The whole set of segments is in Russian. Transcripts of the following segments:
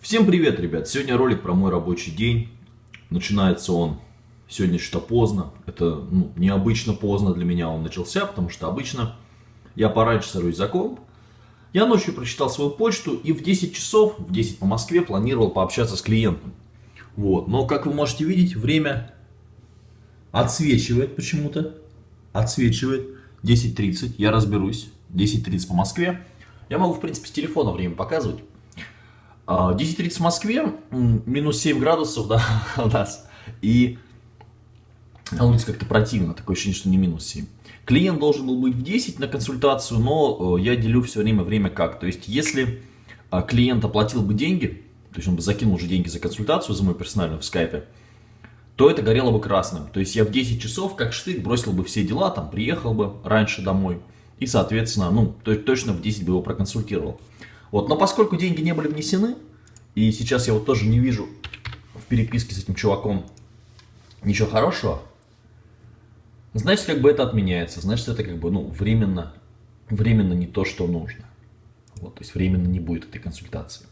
Всем привет, ребят! Сегодня ролик про мой рабочий день. Начинается он сегодня что-то поздно. Это ну, необычно поздно для меня он начался, потому что обычно я пораньше сажусь за комп. Я ночью прочитал свою почту и в 10 часов, в 10 по Москве, планировал пообщаться с клиентом. Вот. Но, как вы можете видеть, время отсвечивает почему-то. Отсвечивает. 10.30, я разберусь. 10.30 по Москве. Я могу, в принципе, с телефона время показывать. 10.30 а, в Москве, минус 7 градусов, да, у нас. И на улице как-то противно, такое ощущение, что не минус 7. Клиент должен был быть в 10 на консультацию, но э, я делю все время время как. То есть, если а, клиент оплатил бы деньги, то есть он бы закинул уже деньги за консультацию, за мою персональную в скайпе, то это горело бы красным. То есть я в 10 часов, как штык, бросил бы все дела, там, приехал бы раньше домой. И, соответственно, ну, точно в 10 бы его проконсультировал. Вот, но поскольку деньги не были внесены, и сейчас я вот тоже не вижу в переписке с этим чуваком ничего хорошего, значит, как бы это отменяется, значит, это как бы, ну, временно, временно не то, что нужно. Вот, то есть временно не будет этой консультации.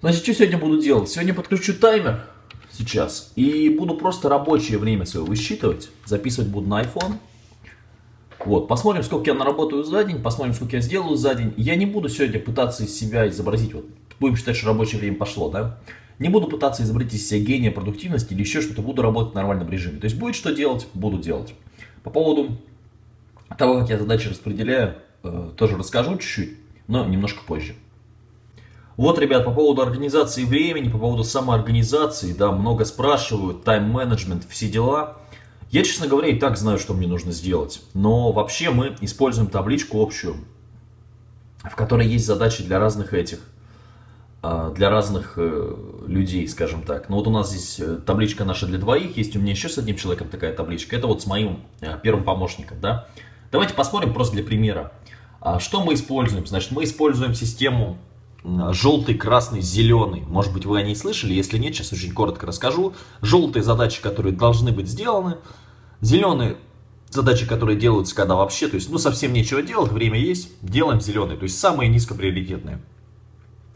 Значит, что сегодня буду делать? Сегодня подключу таймер сейчас и буду просто рабочее время свое высчитывать. Записывать буду на iPhone. Вот, посмотрим, сколько я наработаю за день, посмотрим, сколько я сделаю за день. Я не буду сегодня пытаться из себя изобразить, вот, будем считать, что рабочее время пошло, да? Не буду пытаться изобразить из себя гения продуктивности или еще что-то, буду работать в нормальном режиме. То есть будет что делать, буду делать. По поводу того, как я задачи распределяю, э, тоже расскажу чуть-чуть, но немножко позже. Вот, ребят, по поводу организации времени, по поводу самоорганизации, да, много спрашивают, тайм-менеджмент, все дела. Я, честно говоря, и так знаю, что мне нужно сделать. Но вообще мы используем табличку общую, в которой есть задачи для разных этих, а, для разных э, людей, скажем так. Но вот у нас здесь э, табличка наша для двоих, есть у меня еще с одним человеком такая табличка. Это вот с моим э, первым помощником, да. Давайте посмотрим просто для примера. А, что мы используем? Значит, мы используем систему желтый, красный, зеленый. Может быть, вы о ней слышали, если нет, сейчас очень коротко расскажу. Желтые задачи, которые должны быть сделаны, Зеленые задачи, которые делаются, когда вообще, то есть, ну, совсем нечего делать, время есть, делаем зеленые, то есть, самые низкоприоритетные.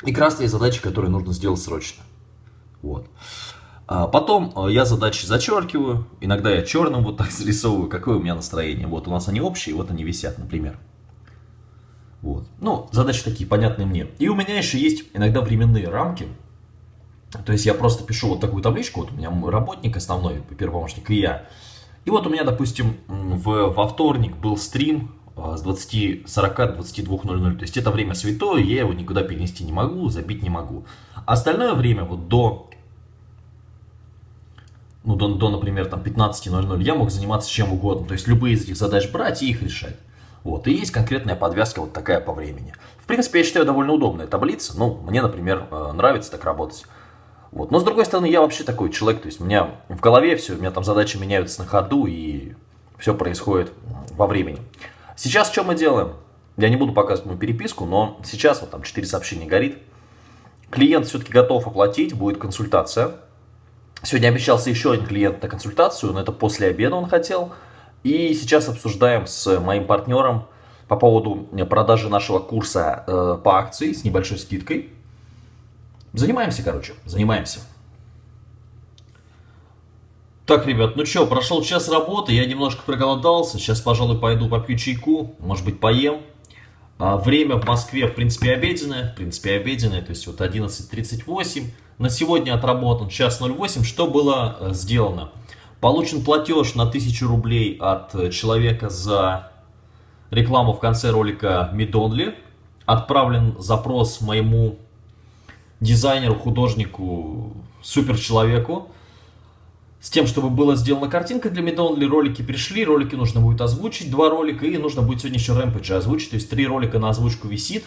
И красные задачи, которые нужно сделать срочно. Вот. А потом э, я задачи зачеркиваю, иногда я черным вот так зарисовываю, какое у меня настроение. Вот у нас они общие, вот они висят, например. Вот. Ну, задачи такие понятные мне. И у меня еще есть иногда временные рамки. То есть я просто пишу вот такую табличку, вот у меня мой работник основной, первый помощник, и я. И вот у меня, допустим, в, во вторник был стрим а, с 20.40 до 22.00. То есть это время святое, я его никуда перенести не могу, забить не могу. А остальное время вот до, ну, до, до например, там 15.00 я мог заниматься чем угодно. То есть любые из этих задач брать и их решать. Вот, и есть конкретная подвязка вот такая по времени. В принципе, я считаю, довольно удобная таблица. Ну, мне, например, э, нравится так работать. Вот. Но с другой стороны, я вообще такой человек, то есть у меня в голове все, у меня там задачи меняются на ходу, и все происходит во времени. Сейчас что мы делаем? Я не буду показывать мою переписку, но сейчас вот там 4 сообщения горит. Клиент все-таки готов оплатить, будет консультация. Сегодня обещался еще один клиент на консультацию, но это после обеда он хотел. И сейчас обсуждаем с моим партнером по поводу продажи нашего курса э, по акции с небольшой скидкой. Занимаемся, короче, занимаемся. Так, ребят, ну что, прошел час работы, я немножко проголодался. Сейчас, пожалуй, пойду попью чайку, может быть, поем. А, время в Москве, в принципе, обеденное. В принципе, обеденное, то есть вот 11.38. На сегодня отработан час 08. Что было э, сделано? Получен платеж на 1000 рублей от э, человека за рекламу в конце ролика Midonly. Отправлен запрос моему дизайнеру, художнику, суперчеловеку, с тем, чтобы была сделана картинка для Midonly, ролики пришли, ролики нужно будет озвучить, два ролика, и нужно будет сегодня еще Rampage озвучить, то есть три ролика на озвучку висит.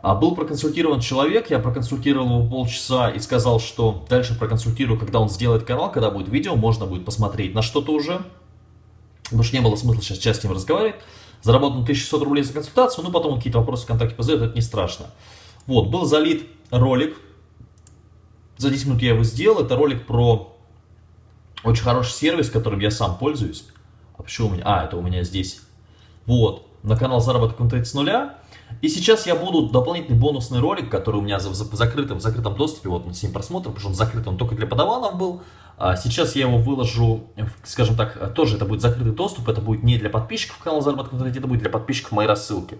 А был проконсультирован человек, я проконсультировал его полчаса и сказал, что дальше проконсультирую, когда он сделает канал, когда будет видео, можно будет посмотреть на что-то уже. Потому что не было смысла сейчас, сейчас с ним разговаривать. Заработал 1600 рублей за консультацию, ну потом какие-то вопросы ВКонтакте позадает, это не страшно. Вот, был залит ролик. За 10 минут я его сделал. Это ролик про очень хороший сервис, которым я сам пользуюсь. А почему у меня? А, это у меня здесь. Вот. на канал заработок в с нуля. И сейчас я буду дополнительный бонусный ролик, который у меня в закрытом, в закрытом доступе, вот на 7 просмотров, потому что он закрыт, он только для подаванов был. А сейчас я его выложу, скажем так, тоже это будет закрытый доступ, это будет не для подписчиков канала заработок в интернете, это будет для подписчиков моей рассылки.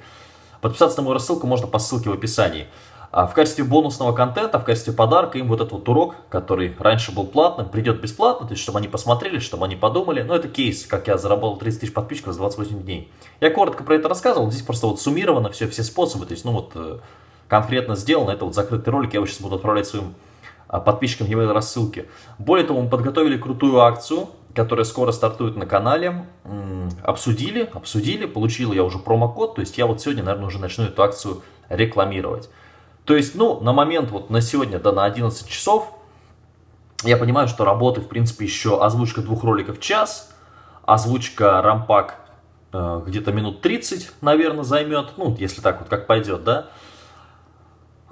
Подписаться на мою рассылку можно по ссылке в описании. А в качестве бонусного контента, в качестве подарка им вот этот вот урок, который раньше был платным, придет бесплатно, то есть чтобы они посмотрели, чтобы они подумали. Ну это кейс, как я заработал 30 тысяч подписчиков за 28 дней. Я коротко про это рассказывал, здесь просто вот суммировано все, все способы, то есть ну вот э, конкретно сделано, это вот закрытый ролик, я его сейчас буду отправлять своим а, подписчикам e-mail рассылки. Более того, мы подготовили крутую акцию, которая скоро стартует на канале. Обсудили, обсудили, получил я уже промокод, то есть я вот сегодня, наверное, уже начну эту акцию рекламировать. То есть, ну, на момент, вот на сегодня, да, на 11 часов, я понимаю, что работы, в принципе, еще озвучка двух роликов час, озвучка рампак э, где-то минут 30, наверное, займет, ну, если так вот как пойдет, да.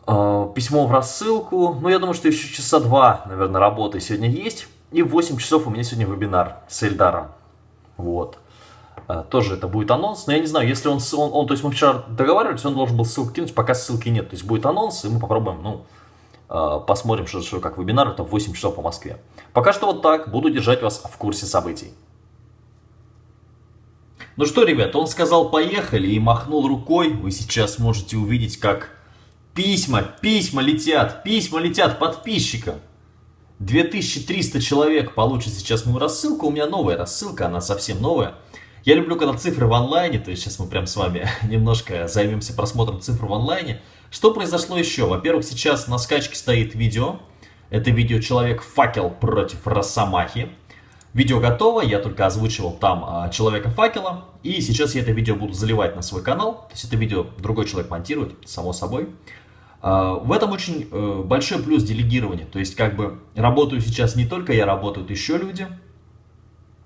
Э, письмо в рассылку, ну, я думаю, что еще часа два, наверное, работы сегодня есть. И в 8 часов у меня сегодня вебинар с Эльдаром, вот. А, тоже это будет анонс. Но я не знаю, если он, он, он то есть мы вчера договаривались, он должен был ссылку кинуть, пока ссылки нет. То есть будет анонс, и мы попробуем, ну, а, посмотрим, что, что как вебинар, это в 8 часов по Москве. Пока что вот так, буду держать вас в курсе событий. Ну что, ребят, он сказал поехали и махнул рукой. Вы сейчас можете увидеть, как письма, письма летят, письма летят подписчикам. 2300 человек получат сейчас мою рассылку. У меня новая рассылка, она совсем новая. Я люблю, когда цифры в онлайне, то есть сейчас мы прям с вами немножко займемся просмотром цифр в онлайне. Что произошло еще? Во-первых, сейчас на скачке стоит видео. Это видео «Человек-факел против Росомахи». Видео готово, я только озвучивал там а, Человека-факела. И сейчас я это видео буду заливать на свой канал. То есть это видео другой человек монтирует, само собой. А, в этом очень э, большой плюс делегирования. То есть как бы работаю сейчас не только я, работают еще люди.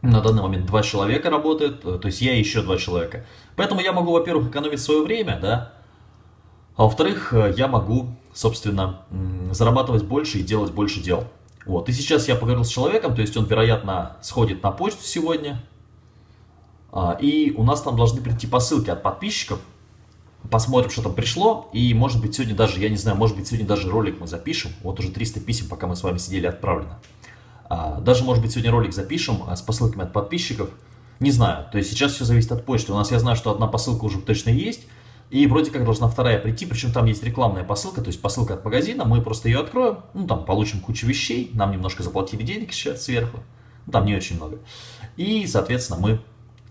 На данный момент два человека работают, э, то есть я и еще два человека. Поэтому я могу, во-первых, экономить свое время, да, а во-вторых, э, я могу, собственно, зарабатывать больше и делать больше дел. Вот, и сейчас я поговорил с человеком, то есть он, вероятно, сходит на почту сегодня, а, и у нас там должны прийти посылки от подписчиков, посмотрим, что там пришло, и может быть сегодня даже, я не знаю, может быть сегодня даже ролик мы запишем, вот уже 300 писем, пока мы с вами сидели, отправлено. А, даже, может быть, сегодня ролик запишем а, с посылками от подписчиков. Не знаю, то есть сейчас все зависит от почты. У нас, я знаю, что одна посылка уже точно есть, и вроде как должна вторая прийти, причем там есть рекламная посылка, то есть посылка от магазина, мы просто ее откроем, ну там получим кучу вещей, нам немножко заплатили денег сейчас сверху, ну, там не очень много. И, соответственно, мы...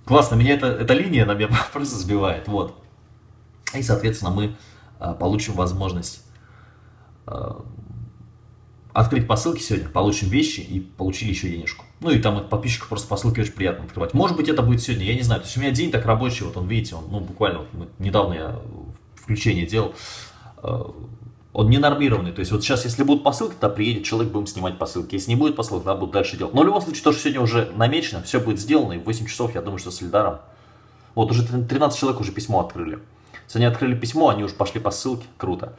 Классно, меня эта, эта линия на меня просто сбивает, вот. И, соответственно, мы а, получим возможность открыть посылки сегодня, получим вещи и получили еще денежку. Ну и там от подписчиков просто посылки очень приятно открывать. Может быть это будет сегодня, я не знаю. То есть у меня день так рабочий, вот он, видите, он, ну буквально, вот, недавно я включение делал, э, он не нормированный. То есть вот сейчас, если будут посылки, то приедет человек, будем снимать посылки. Если не будет посылок, надо будет дальше делать. Но в любом случае, то, что сегодня уже намечено, все будет сделано, и в 8 часов, я думаю, что с Эльдаром. Вот уже 13 человек уже письмо открыли. Если они открыли письмо, они уже пошли по ссылке, круто.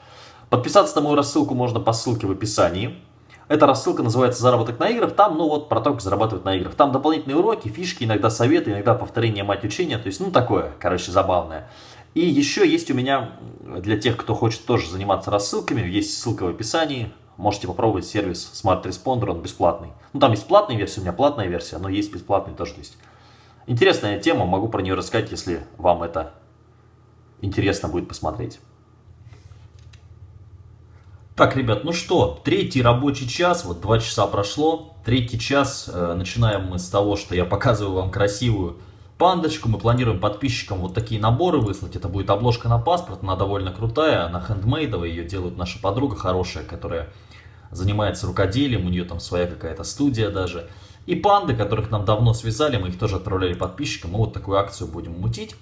Подписаться на мою рассылку можно по ссылке в описании. Эта рассылка называется «Заработок на играх». Там, ну вот, про то, как зарабатывать на играх. Там дополнительные уроки, фишки, иногда советы, иногда повторение мать учения. То есть, ну, такое, короче, забавное. И еще есть у меня, для тех, кто хочет тоже заниматься рассылками, есть ссылка в описании. Можете попробовать сервис Smart Responder, он бесплатный. Ну, там есть платная версия, у меня платная версия, но есть бесплатный тоже. То есть, интересная тема, могу про нее рассказать, если вам это интересно будет посмотреть. Так, ребят, ну что, третий рабочий час, вот два часа прошло. Третий час, э, начинаем мы с того, что я показываю вам красивую пандочку. Мы планируем подписчикам вот такие наборы выслать. Это будет обложка на паспорт, она довольно крутая, она хендмейдовая, ее делает наша подруга хорошая, которая занимается рукоделием, у нее там своя какая-то студия даже. И панды, которых нам давно связали, мы их тоже отправляли подписчикам. Мы вот такую акцию будем мутить.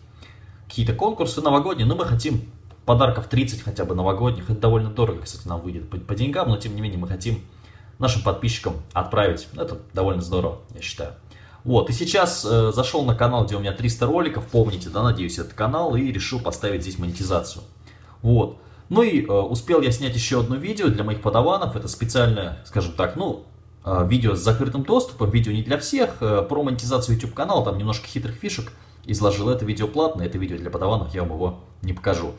Какие-то конкурсы новогодние, но мы хотим подарков 30 хотя бы новогодних. Это довольно дорого, кстати, нам выйдет по, по деньгам, но тем не менее мы хотим нашим подписчикам отправить. Это довольно здорово, я считаю. Вот, и сейчас э, зашел на канал, где у меня 300 роликов, помните, да, надеюсь, этот канал, и решил поставить здесь монетизацию. Вот. Ну и э, успел я снять еще одно видео для моих подаванов, это специальное, скажем так, ну, э, видео с закрытым доступом, видео не для всех, э, про монетизацию YouTube канала, там немножко хитрых фишек, изложил. Это видео платное, это видео для подаванов, я вам его не покажу.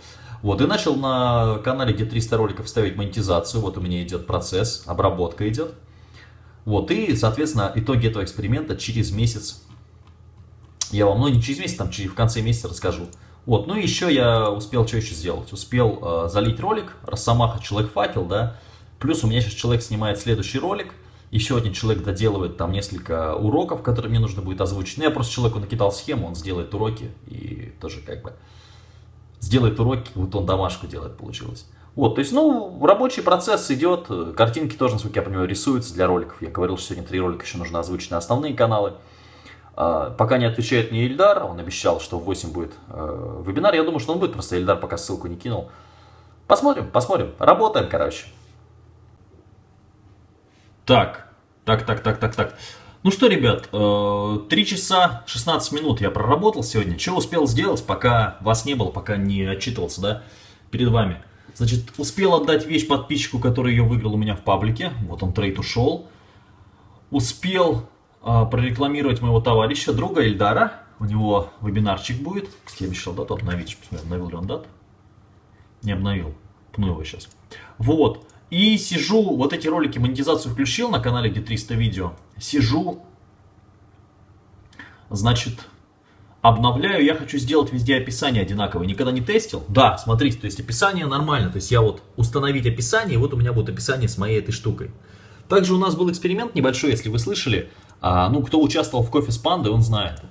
Вот, и начал на канале, где 300 роликов, ставить монетизацию. Вот у меня идет процесс, обработка идет. Вот, и, соответственно, итоги этого эксперимента через месяц. Я вам, ну не через месяц, там через, в конце месяца расскажу. Вот, ну еще я успел, что еще сделать? Успел э, залить ролик, Росомаха, Человек-факел, да. Плюс у меня сейчас человек снимает следующий ролик. Еще один человек доделывает там несколько уроков, которые мне нужно будет озвучить. Ну, я просто человеку накидал схему, он сделает уроки и тоже как бы сделает уроки, вот он домашку делает, получилось. Вот, то есть, ну, рабочий процесс идет, картинки тоже, насколько я понимаю, рисуются для роликов. Я говорил, что сегодня три ролика еще нужно озвучить на основные каналы. А, пока не отвечает мне Ильдар, он обещал, что в 8 будет э, вебинар. Я думаю, что он будет, просто Ильдар пока ссылку не кинул. Посмотрим, посмотрим. Работаем, короче. Так, так, так, так, так, так. Ну что, ребят, 3 э, часа 16 минут я проработал сегодня. Что успел сделать, пока вас не было, пока не отчитывался, да, перед вами. Значит, успел отдать вещь подписчику, который ее выиграл у меня в паблике. Вот он трейд ушел. Успел а, прорекламировать моего товарища, друга Эльдара. У него вебинарчик будет. Я обещал дату обновить. Посмотрим, обновил ли он дату. Не обновил. Пну его сейчас. Вот. И сижу, вот эти ролики монетизацию включил на канале, где 300 видео. Сижу, значит, обновляю, я хочу сделать везде описание одинаковое. Никогда не тестил? Да, смотрите, то есть описание нормально. То есть я вот установить описание, и вот у меня будет описание с моей этой штукой. Также у нас был эксперимент небольшой, если вы слышали. А, ну, кто участвовал в кофе с пандой, он знает.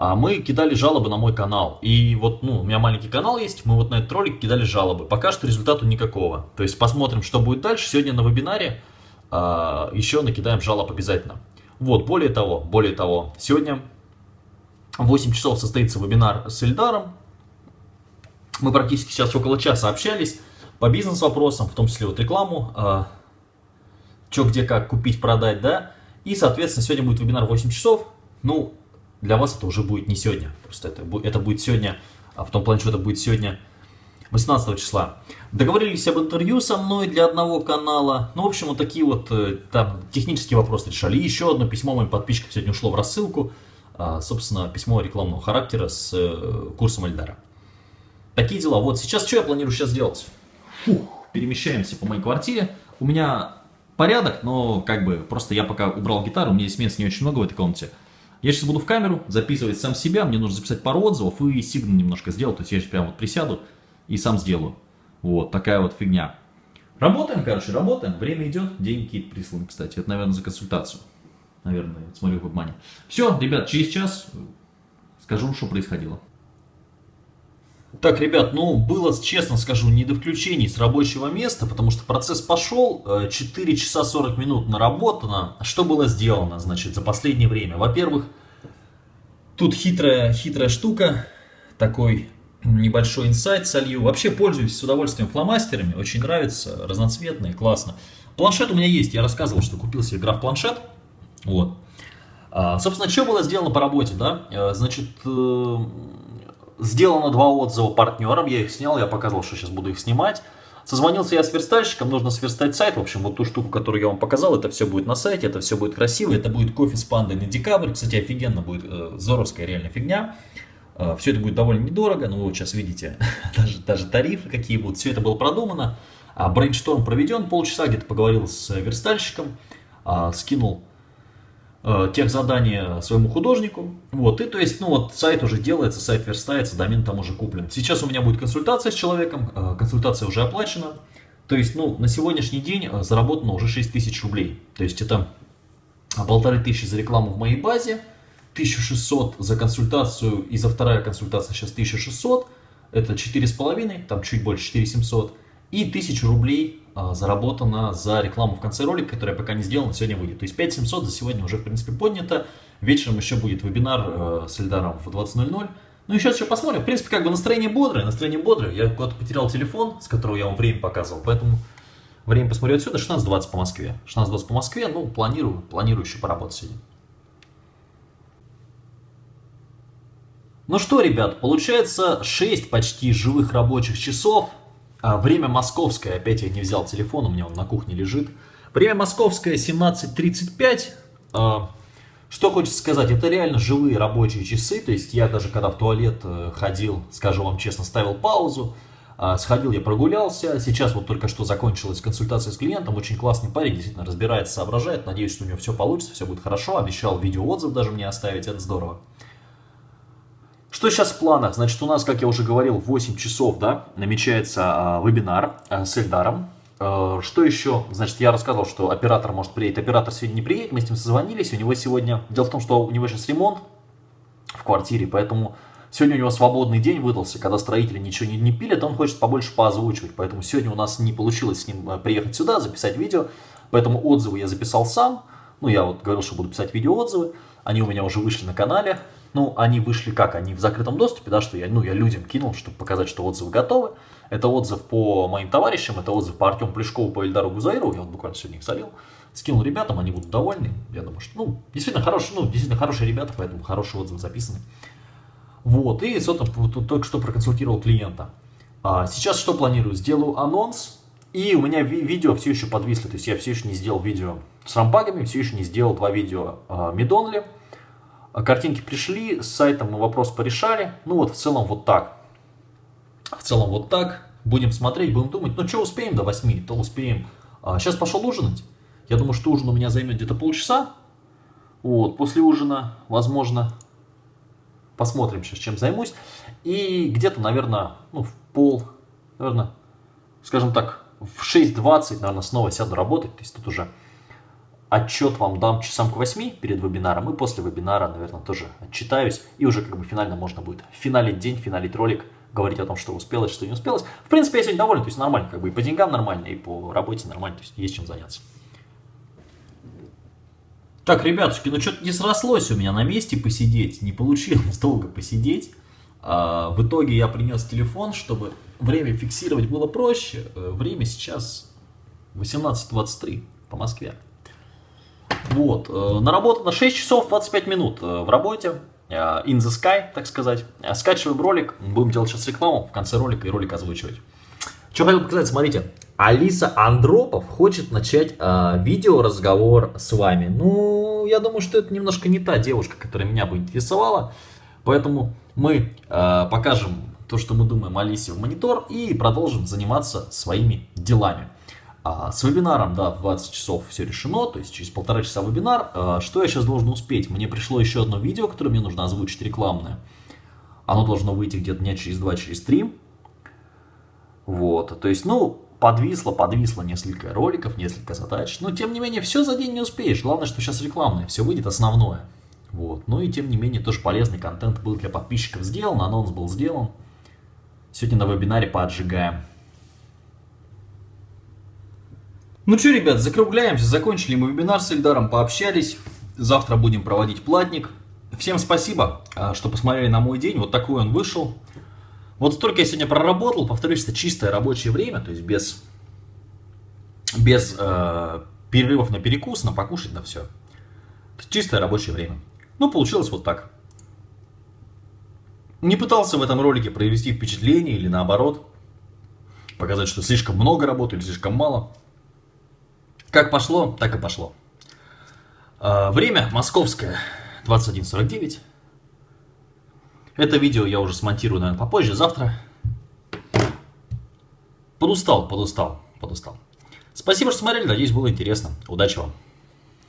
А мы кидали жалобы на мой канал. И вот, ну, у меня маленький канал есть, мы вот на этот ролик кидали жалобы. Пока что результату никакого. То есть посмотрим, что будет дальше. Сегодня на вебинаре а, еще накидаем жалоб обязательно. Вот, более того, более того, сегодня в 8 часов состоится вебинар с Эльдаром. Мы практически сейчас около часа общались по бизнес-вопросам, в том числе вот рекламу, э, что, где, как купить, продать, да. И, соответственно, сегодня будет вебинар в 8 часов. Ну, для вас это уже будет не сегодня, просто это, это будет сегодня, а в том плане, что это будет сегодня 18 числа. Договорились об интервью со мной для одного канала. Ну, в общем, вот такие вот э, там технические вопросы решали. И еще одно письмо моим подписчикам сегодня ушло в рассылку. А, собственно, письмо рекламного характера с э, курсом Эльдара. Такие дела. Вот сейчас что я планирую сейчас делать? Фух, перемещаемся по моей квартире. У меня порядок, но как бы просто я пока убрал гитару, у меня здесь места не очень много в этой комнате. Я сейчас буду в камеру записывать сам себя, мне нужно записать пару отзывов и сигнал немножко сделать, то есть я сейчас прямо вот присяду и сам сделаю. Вот, такая вот фигня. Работаем, короче, работаем, время идет, деньги какие-то присланы, кстати, это, наверное, за консультацию наверное, смотрю в обмане. Все, ребят, через час скажу, что происходило. Так, ребят, ну, было, честно скажу, не до включений с рабочего места, потому что процесс пошел, 4 э, часа 40 минут наработано. Что было сделано, значит, за последнее время? Во-первых, тут хитрая, хитрая штука, такой небольшой инсайт солью. Вообще пользуюсь с удовольствием фломастерами, очень нравится, разноцветные, классно. Планшет у меня есть, я рассказывал, что купил себе граф-планшет. Вот. А, собственно, что было сделано по работе, да? Э, значит, э, сделано два отзыва партнерам, я их снял, я показывал, что сейчас буду их снимать. Созвонился я с верстальщиком, нужно сверстать сайт, в общем, вот ту штуку, которую я вам показал, это все будет на сайте, это все будет красиво, это будет кофе с пандой на декабрь, кстати, офигенно будет, э, зоровская реально фигня. Э, все это будет довольно недорого, но вы вот сейчас видите даже, даже тарифы какие будут, все это было продумано. А brainstorm проведен, полчаса где-то поговорил с верстальщиком, а, скинул тех задания своему художнику. Вот, и то есть, ну вот, сайт уже делается, сайт верстается, домен там уже куплен. Сейчас у меня будет консультация с человеком, э, консультация уже оплачена. То есть, ну, на сегодняшний день э, заработано уже 6 тысяч рублей. То есть, это полторы тысячи за рекламу в моей базе, 1600 за консультацию и за вторая консультация сейчас 1600. Это 4,5, там чуть больше 4700. И 1000 рублей а, заработано за рекламу в конце ролика, которая пока не сделана, сегодня выйдет. То есть 5700 за сегодня уже, в принципе, поднято. Вечером еще будет вебинар э, с Эльдаром в 20.00. Ну и сейчас еще посмотрим. В принципе, как бы настроение бодрое, настроение бодрое. Я куда-то потерял телефон, с которого я вам время показывал, поэтому время посмотрю отсюда. 16.20 по Москве. 16.20 по Москве, ну, планирую, планирую еще поработать сегодня. Ну что, ребят, получается 6 почти живых рабочих часов а, время московское, опять я не взял телефон, у меня он на кухне лежит. Время московское 17.35. А, Что хочется сказать, это реально живые рабочие часы, то есть я даже когда в туалет э, ходил, скажу вам честно, ставил паузу, а, сходил я прогулялся, сейчас вот только что закончилась консультация с клиентом, очень классный парень, действительно разбирается, соображает, надеюсь, что у него все получится, все будет хорошо, обещал видеоотзыв даже мне оставить, это здорово. Что сейчас в планах? Значит, у нас, как я уже говорил, в 8 часов, да, намечается а, вебинар а, с Эльдаром. А, что еще? Значит, я рассказывал, что оператор может приедет. Оператор сегодня не приедет, мы с ним созвонились. У него сегодня... Дело в том, что у него сейчас ремонт в квартире, поэтому сегодня у него свободный день выдался, когда строители ничего не, не пилят, он хочет побольше поозвучивать. Поэтому сегодня у нас не получилось с ним приехать сюда, записать видео. Поэтому отзывы я записал сам. Ну, я вот говорил, что буду писать видеоотзывы. Они у меня уже вышли на канале. Ну, они вышли как? Они в закрытом доступе, да, что я, ну, я людям кинул, чтобы показать, что отзывы готовы. Это отзыв по моим товарищам, это отзыв по Артему Плешкову, по Эльдару Гузаирову, я вот буквально сегодня их солил. Скинул ребятам, они будут довольны. Я думаю, что, ну, действительно хорошие, ну, действительно хорошие ребята, поэтому хорошие отзывы записаны. Вот, и, собственно, только что проконсультировал клиента. А сейчас что планирую? Сделаю анонс, и у меня ви видео все еще подвисли, то есть я все еще не сделал видео с рампагами, все еще не сделал два видео а, Мидонли. А картинки пришли, с сайтом мы вопрос порешали. Ну вот в целом вот так. В целом вот так. Будем смотреть, будем думать. Ну что успеем до 8, то успеем. А, сейчас пошел ужинать. Я думаю, что ужин у меня займет где-то полчаса. Вот, после ужина, возможно, посмотрим сейчас, чем займусь. И где-то, наверное, ну, в пол, наверное, скажем так, в 6.20, наверное, снова сяду работать. То есть тут уже Отчет вам дам часам к 8 перед вебинаром, и после вебинара, наверное, тоже отчитаюсь. И уже как бы финально можно будет финалить день, финалить ролик, говорить о том, что успелось, что не успелось. В принципе, я сегодня доволен, то есть нормально, как бы и по деньгам нормально, и по работе нормально, то есть есть чем заняться. Так, ребятушки, ну что-то не срослось у меня на месте посидеть, не получилось долго посидеть. А, в итоге я принес телефон, чтобы время фиксировать было проще. Э, время сейчас 18.23 по Москве. Вот. Э, Наработано 6 часов 25 минут э, в работе. Э, in the sky, так сказать. Скачиваем ролик. Будем делать сейчас рекламу в конце ролика и ролик озвучивать. Что хотел показать, смотрите. Алиса Андропов хочет начать э, видеоразговор с вами. Ну, я думаю, что это немножко не та девушка, которая меня бы интересовала. Поэтому мы э, покажем то, что мы думаем Алисе в монитор и продолжим заниматься своими делами. А, с вебинаром, да, в 20 часов все решено, то есть через полтора часа вебинар. А, что я сейчас должен успеть? Мне пришло еще одно видео, которое мне нужно озвучить рекламное. Оно должно выйти где-то дня через два, через три. Вот, то есть, ну, подвисло, подвисло несколько роликов, несколько задач. Но, тем не менее, все за день не успеешь. Главное, что сейчас рекламное, все выйдет основное. Вот, ну и тем не менее, тоже полезный контент был для подписчиков сделан, анонс был сделан. Сегодня на вебинаре поотжигаем. Ну что, ребят, закругляемся. Закончили мы вебинар с Эльдаром, пообщались. Завтра будем проводить платник. Всем спасибо, а, что посмотрели на мой день. Вот такой он вышел. Вот столько я сегодня проработал. Повторюсь, это чистое рабочее время, то есть без, без э, перерывов на перекус, на покушать, на все. Чистое рабочее время. Ну, получилось вот так. Не пытался в этом ролике провести впечатление или наоборот, показать, что слишком много работы или слишком мало. Как пошло, так и пошло. А, время московское 21.49. Это видео я уже смонтирую, наверное, попозже, завтра. Подустал, подустал, подустал. Спасибо, что смотрели, надеюсь, было интересно. Удачи вам.